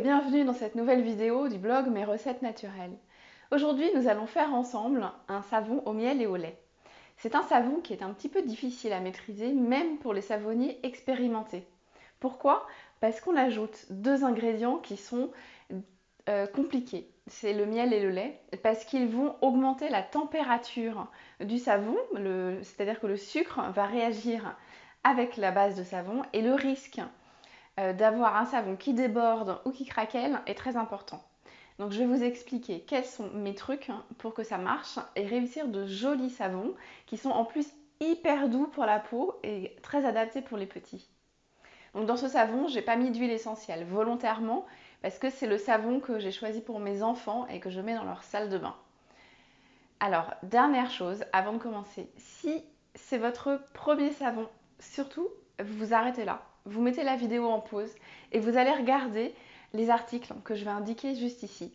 bienvenue dans cette nouvelle vidéo du blog Mes recettes naturelles. Aujourd'hui nous allons faire ensemble un savon au miel et au lait. C'est un savon qui est un petit peu difficile à maîtriser même pour les savonniers expérimentés. Pourquoi? Parce qu'on ajoute deux ingrédients qui sont euh, compliqués. C'est le miel et le lait parce qu'ils vont augmenter la température du savon, c'est-à-dire que le sucre va réagir avec la base de savon et le risque euh, d'avoir un savon qui déborde ou qui craquelle est très important. Donc je vais vous expliquer quels sont mes trucs pour que ça marche et réussir de jolis savons qui sont en plus hyper doux pour la peau et très adaptés pour les petits. Donc dans ce savon, j'ai pas mis d'huile essentielle volontairement parce que c'est le savon que j'ai choisi pour mes enfants et que je mets dans leur salle de bain. Alors, dernière chose avant de commencer, si c'est votre premier savon, surtout vous arrêtez là vous mettez la vidéo en pause et vous allez regarder les articles que je vais indiquer juste ici,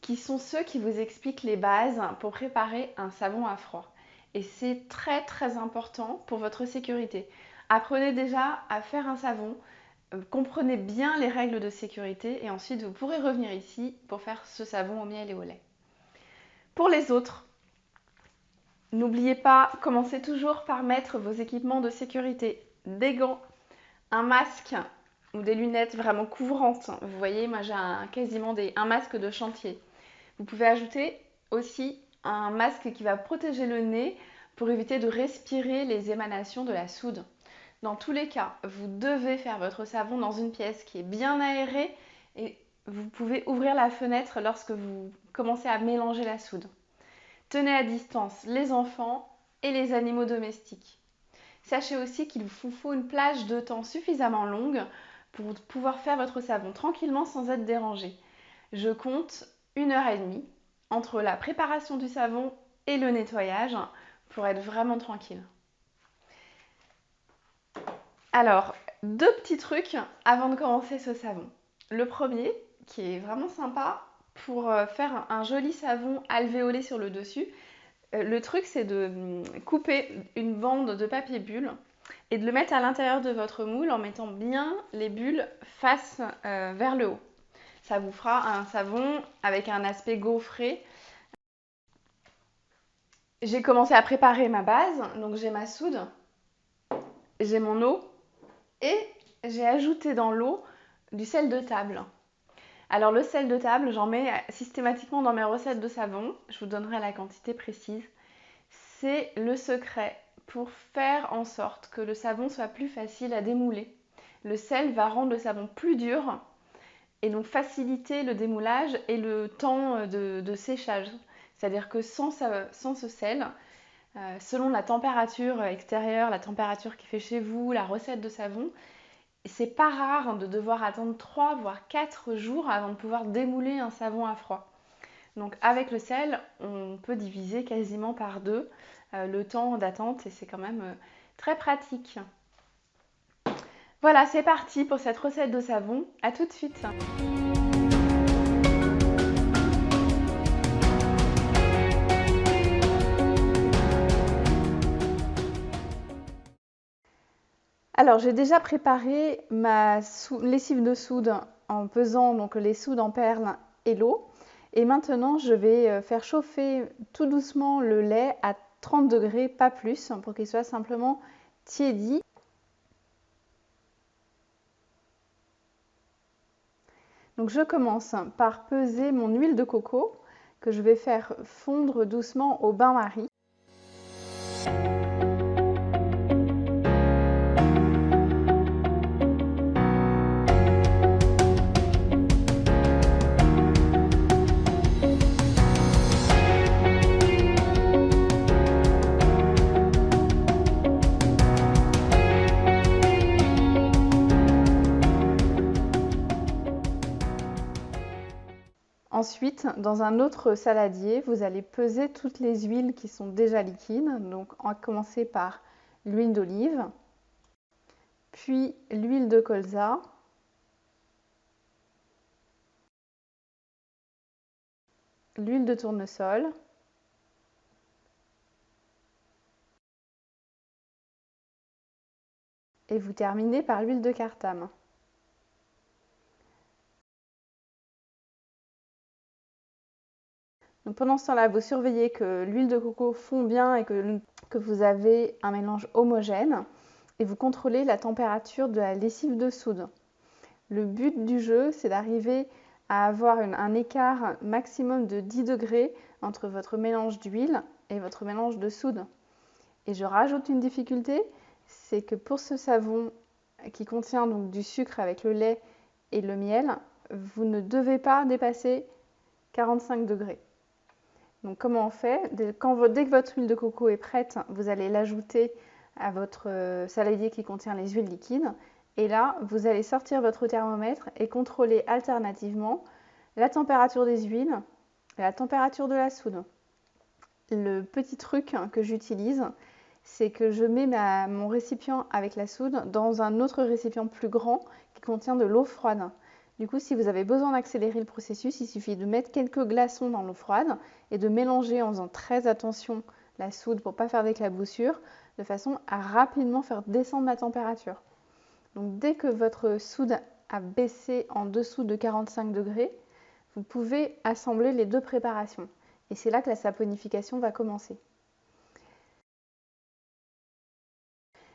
qui sont ceux qui vous expliquent les bases pour préparer un savon à froid. Et c'est très très important pour votre sécurité. Apprenez déjà à faire un savon, euh, comprenez bien les règles de sécurité et ensuite vous pourrez revenir ici pour faire ce savon au miel et au lait. Pour les autres, n'oubliez pas, commencez toujours par mettre vos équipements de sécurité, des gants, un masque ou des lunettes vraiment couvrantes. Vous voyez, moi j'ai quasiment un masque de chantier. Vous pouvez ajouter aussi un masque qui va protéger le nez pour éviter de respirer les émanations de la soude. Dans tous les cas, vous devez faire votre savon dans une pièce qui est bien aérée et vous pouvez ouvrir la fenêtre lorsque vous commencez à mélanger la soude. Tenez à distance les enfants et les animaux domestiques. Sachez aussi qu'il vous faut une plage de temps suffisamment longue pour pouvoir faire votre savon tranquillement sans être dérangé. Je compte une heure et demie entre la préparation du savon et le nettoyage pour être vraiment tranquille. Alors, deux petits trucs avant de commencer ce savon. Le premier, qui est vraiment sympa pour euh, faire un joli savon alvéolé sur le dessus, le truc, c'est de hum, couper une bande de papier bulle et de le mettre à l'intérieur de votre moule en mettant bien les bulles face euh, vers le haut. Ça vous fera un savon avec un aspect gaufré. J'ai commencé à préparer ma base, donc j'ai ma soude, j'ai mon eau et j'ai ajouté dans l'eau du sel de table. Alors le sel de table, j'en mets systématiquement dans mes recettes de savon. Je vous donnerai la quantité précise. C'est le secret pour faire en sorte que le savon soit plus facile à démouler. Le sel va rendre le savon plus dur et donc faciliter le démoulage et le temps de, séchage. C'est-à-dire que sans, ce sel, euh, selon la température extérieure, la température qui fait chez vous, la recette de savon, c'est pas rare de devoir attendre 3 voire 4 jours avant de pouvoir démouler un savon à froid. Donc avec le sel, on peut diviser quasiment par deux euh, le temps d'attente et c'est quand même euh, très pratique. Voilà, c'est parti pour cette recette de savon. A tout de suite Alors j'ai déjà préparé ma lessive de soude en pesant donc les soudes en perles et l'eau. Et maintenant je vais euh, faire chauffer tout doucement le lait à 30 degrés, pas plus, pour qu'il soit simplement tiédi. Donc je commence par peser mon huile de coco que je vais faire fondre doucement au bain-marie. Dans un autre saladier, vous allez peser toutes les huiles qui sont déjà liquides. Donc, on va commencer par l'huile d'olive, puis l'huile de colza, l'huile de tournesol, et vous terminez par l'huile de cartame. Pendant ce temps-là, vous surveillez que l'huile de coco fond bien et que, vous avez un mélange homogène et vous contrôlez la température de la lessive de soude. Le but du jeu, c'est d'arriver à avoir un écart maximum de 10 degrés entre votre mélange d'huile et votre mélange de soude. Et je rajoute une difficulté, c'est que pour ce savon qui contient donc du sucre avec le lait et le miel, vous ne devez pas dépasser 45 degrés. Donc comment on fait? Dès, que votre huile de coco est prête, vous allez l'ajouter à votre euh, saladier qui contient les huiles liquides. Et là, vous allez sortir votre thermomètre et contrôler alternativement la température des huiles et la température de la soude. Le petit truc que j'utilise, c'est que je mets mon récipient avec la soude dans un autre récipient plus grand qui contient de l'eau froide. Du coup, si vous avez besoin d'accélérer le processus, il suffit de mettre quelques glaçons dans l'eau froide et de mélanger en faisant très attention la soude pour ne pas faire d'éclaboussure, de façon à rapidement faire descendre la température. Donc dès que votre soude a baissé en dessous de 45 degrés, vous pouvez assembler les deux préparations. Et c'est là que la saponification va commencer.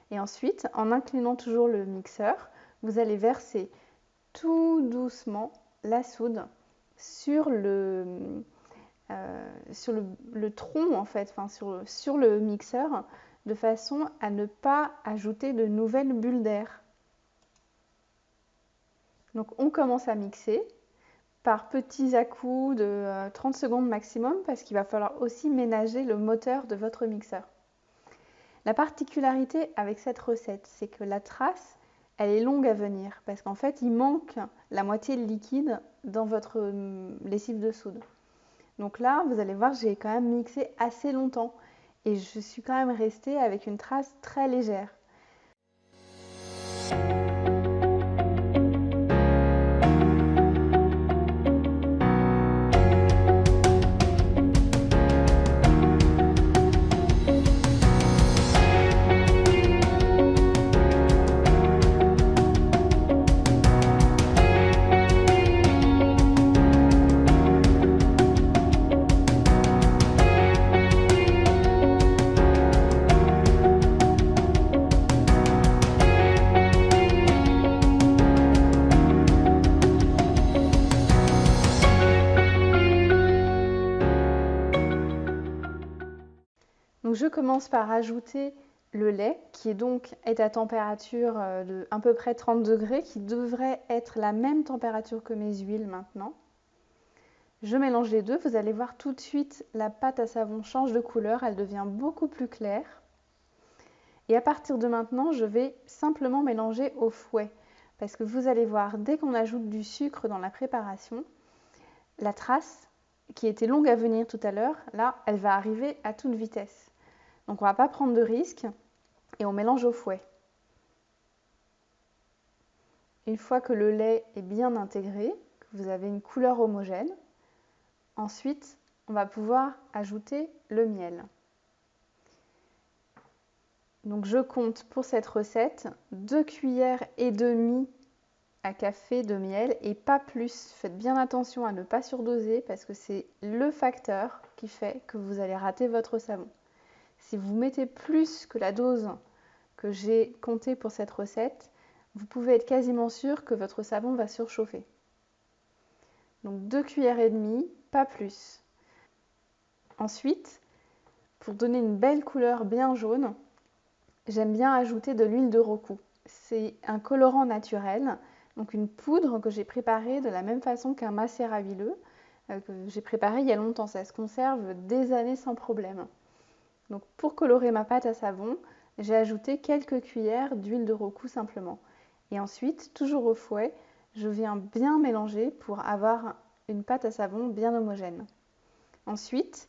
Et ensuite, en inclinant toujours le mixeur, vous allez verser tout doucement la soude sur le, euh, sur le, tronc en fait, sur, sur le mixeur, de façon à ne pas ajouter de nouvelles bulles d'air. Donc on commence à mixer par petits à-coups de 30 euh, secondes maximum parce qu'il va falloir aussi ménager le moteur de votre mixeur. La particularité avec cette recette, c'est que la trace, elle est longue à venir parce qu'en fait, il manque la moitié de liquide dans votre hum, lessive de soude. Donc là, vous allez voir, j'ai quand même mixé assez longtemps et je suis quand même restée avec une trace très légère. Je commence par ajouter le lait qui est donc est à température euh, de à peu près 30 degrés, qui devrait être la même température que mes huiles maintenant. Je mélange les deux, vous allez voir tout de suite la pâte à savon change de couleur, elle devient beaucoup plus claire. Et à partir de maintenant, je vais simplement mélanger au fouet. Parce que vous allez voir, dès qu'on ajoute du sucre dans la préparation, la trace qui était longue à venir tout à l'heure, là, elle va arriver à toute vitesse. Donc on ne va pas prendre de risques et on mélange au fouet. Une fois que le lait est bien intégré, que vous avez une couleur homogène, ensuite on va pouvoir ajouter le miel. Donc je compte pour cette recette 2 cuillères et demie à café de miel et pas plus. Faites bien attention à ne pas surdoser parce que c'est le facteur qui fait que vous allez rater votre savon. Si vous mettez plus que la dose que j'ai comptée pour cette recette, vous pouvez être quasiment sûr que votre savon va surchauffer. Donc 2 cuillères et demie, pas plus. Ensuite, pour donner une belle couleur bien jaune, j'aime bien ajouter de l'huile de roku. C'est un colorant naturel, donc une poudre que j'ai préparée de la même façon qu'un macérat huileux, euh, que j'ai préparé il y a longtemps. Ça se conserve des années sans problème. Donc pour colorer ma pâte à savon, j'ai ajouté quelques cuillères d'huile de roku simplement. Et ensuite, toujours au fouet, je viens bien mélanger pour avoir une pâte à savon bien homogène. Ensuite,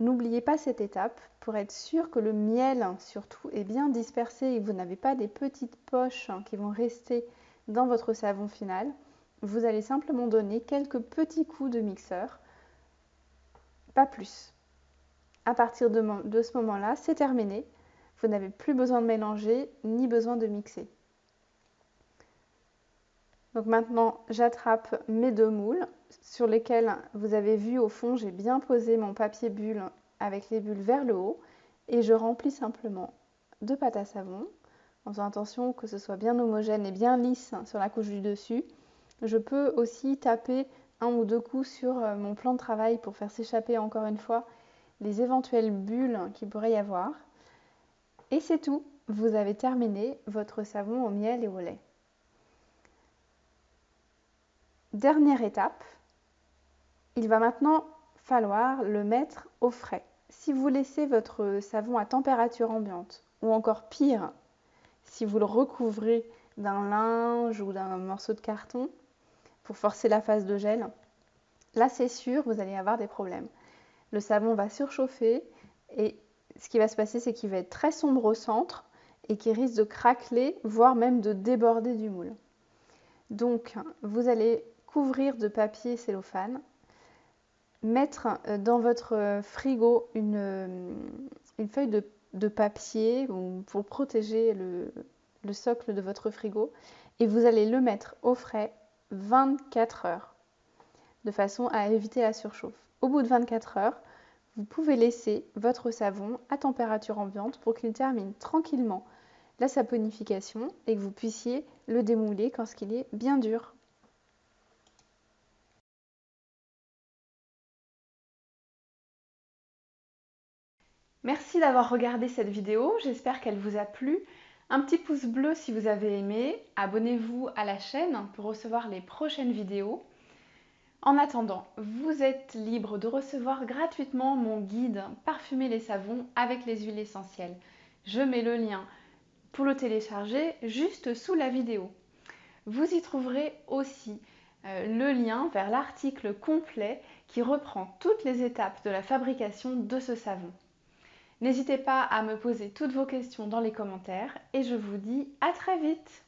n'oubliez pas cette étape pour être sûr que le miel surtout est bien dispersé et que vous n'avez pas des petites poches qui vont rester dans votre savon final. Vous allez simplement donner quelques petits coups de mixeur, pas plus à partir de, ce moment-là, c'est terminé. Vous n'avez plus besoin de mélanger ni besoin de mixer. Donc maintenant, j'attrape mes deux moules sur lesquels vous avez vu au fond, j'ai bien posé mon papier bulle avec les bulles vers le haut et je remplis simplement de pâte à savon en faisant attention que ce soit bien homogène et bien lisse sur la couche du dessus. Je peux aussi taper un ou deux coups sur euh, mon plan de travail pour faire s'échapper encore une fois les éventuelles bulles qu'il pourrait y avoir. Et c'est tout, vous avez terminé votre savon au miel et au lait. Dernière étape, il va maintenant falloir le mettre au frais. Si vous laissez votre savon à température ambiante, ou encore pire, si vous le recouvrez d'un linge ou d'un morceau de carton pour forcer la phase de gel, là c'est sûr, vous allez avoir des problèmes. Le savon va surchauffer et ce qui va se passer, c'est qu'il va être très sombre au centre et qu'il risque de craqueler, voire même de déborder du moule. Donc, vous allez couvrir de papier cellophane, mettre euh, dans votre euh, frigo une, euh, une feuille de, papier pour protéger le socle de votre frigo et vous allez le mettre au frais 24 heures de façon à éviter la surchauffe. Au bout de 24 heures, vous pouvez laisser votre savon à température ambiante pour qu'il termine tranquillement la saponification et que vous puissiez le démouler quand il est bien dur. Merci d'avoir regardé cette vidéo, j'espère qu'elle vous a plu. Un petit pouce bleu si vous avez aimé, abonnez-vous à la chaîne pour recevoir les prochaines vidéos. En attendant, vous êtes libre de recevoir gratuitement mon guide Parfumer les savons avec les huiles essentielles. Je mets le lien pour le télécharger juste sous la vidéo. Vous y trouverez aussi euh, le lien vers l'article complet qui reprend toutes les étapes de la fabrication de ce savon. N'hésitez pas à me poser toutes vos questions dans les commentaires et je vous dis à très vite